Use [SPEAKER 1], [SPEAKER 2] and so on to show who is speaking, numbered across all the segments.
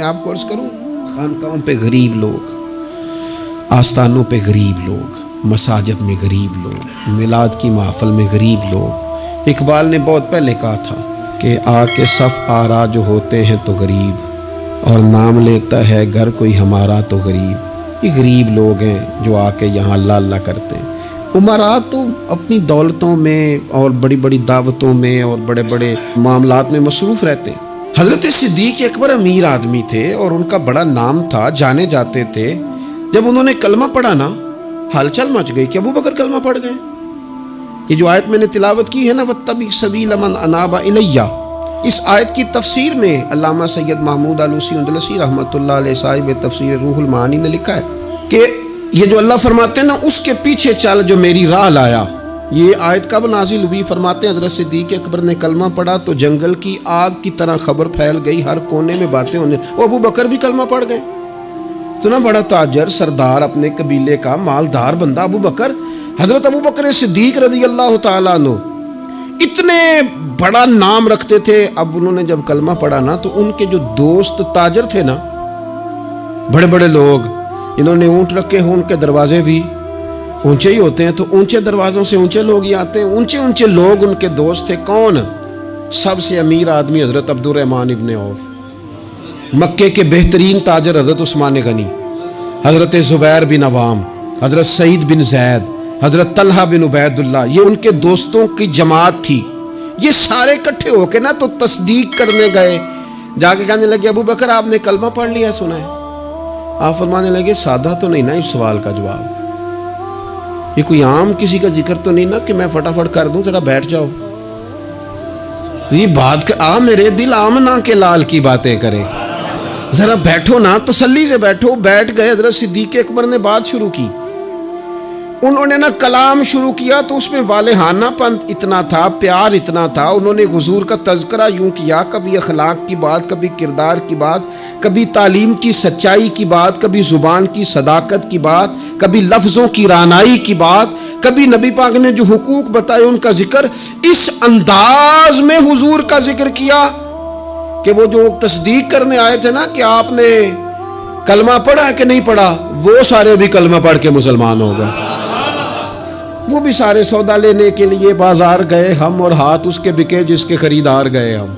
[SPEAKER 1] मैं आपको अर्ज़ करूँ? खानकाओं पे गरीब लोग, आस्थानों पे गरीब लोग, मसाजद में गरीब लोग, मिलाद की महफल में गरीब लोग। इकबाल ने बहुत पहले कहा था कि आके सफ आरा जो होते हैं तो गरीब, और नाम लेता है घर कोई हमारा तो गरीब। ये गरीब लोग हैं जो आके यहाँ अल्लाह अल्लाह करते हैं। उमरा तो अपनी दौलतों में और बड़ी बड़ी दावतों में और बड़े बड़े मामलात में मसरूफ़ रहते हैं। हज़रत सिद्दीक अकबर अमीर आदमी थे और उनका बड़ा नाम था, जाने जाते थे। जब उन्होंने कलमा पढ़ा ना, हलचल मच गई कि अबू बकर कलमा पढ़ गए। ये जो आयत मैंने तिलावत की है ना वत्तबी सबील मन अनाबा इलैया। इस आयत की तफसीर में अल्लामा सैयद महमूद आलूसी उंदलसी रहमतुल्लाह साहिब तफसीर रूहुल मानी ने लिखा है कि ये जो अल्लाह फरमाते हैं ना, उसके पीछे चल जो मेरी राह लाया। ये आयत कब नाजिल हुई? फरमाते हज़रत सिद्दीक अकबर ने कलमा पढ़ा तो जंगल की आग की तरह खबर फैल गई, हर कोने में बातें होने। वो अबू बकर भी कलमा पढ़ गए। इतना बड़ा ताजर सरदार अपने कबीले का मालदार बंदा अबू बकर। हज़रत अबू बकर सिद्दीक रज़ी अल्लाह तनो इतने बड़ा नाम रखते थे। अब उन्होंने जब कलमा पढ़ा ना तो उनके जो दोस्त ताजर थे ना बड़े बड़े लोग, इन्होंने ऊँट रखे हो उनके दरवाजे भी। ऊँचे ही होते हैं तो ऊँचे दरवाजों से ऊँचे लोग ही आते हैं। ऊँचे ऊँचे लोग उनके दोस्त थे। कौन? सबसे अमीर आदमी हज़रत अब्दुलरहमान इबन औफ। मक्के के बेहतरीन ताजर हज़रत उस्मान गनी, हज़रत ज़ुबैर बिन अवाम, हज़रत सईद बिन जैद, हज़रत तलहा बिन उबैदुल्ला ये उनके दोस्तों की जमात थी। ये सारे इकट्ठे होके ना तो तस्दीक करने गए। जाके कहने लगे, अबू बकर, आपने कलमा पढ़ लिया, सुना है? आप फरमाने लगे, सादा तो नहीं ना इस सवाल का जवाब। ये कोई आम किसी का ज़िक्र तो नहीं ना कि मैं फटाफट कर दूँ तेरा बैठ जाओ। ये बात कर, आ मेरे दिल आम ना के लाल की बातें करें। जरा बैठो ना तसल्ली से बैठो बैठ गए हज़रत सिद्दीक अकबर ने बात शुरू की। उन्होंने ना कलाम शुरू किया तो उसमें वालहानापन इतना था प्यार इतना था उन्होंने हुजूर का तस्करा यूँ किया कभी अखलाक की बात कभी किरदार की बात कभी तालीम की सच्चाई की बात, कभी ज़ुबान की सदाकत की बात, कभी लफ्ज़ों की रानाई की बात, कभी नबी पाक ने जो हुकूक बताए उनका ज़िक्र, इस अंदाज में हुजूर का ज़िक्र किया कि वो जो तस्दीक करने आए थे ना कि आपने कलमा पढ़ा कि नहीं पढ़ा, वो सारे भी कलमा पढ़ के मुसलमान हो गए। वो भी सारे सौदा लेने के लिए बाज़ार गए हम और हाथ उसके बिके जिसके खरीदार गए हम।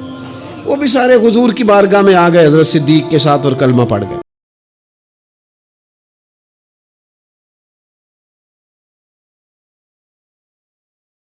[SPEAKER 1] वो भी सारे हजूर की बारगाह में आ गए, हज़रत सिद्दीक के साथ और कलमा पड़ गए।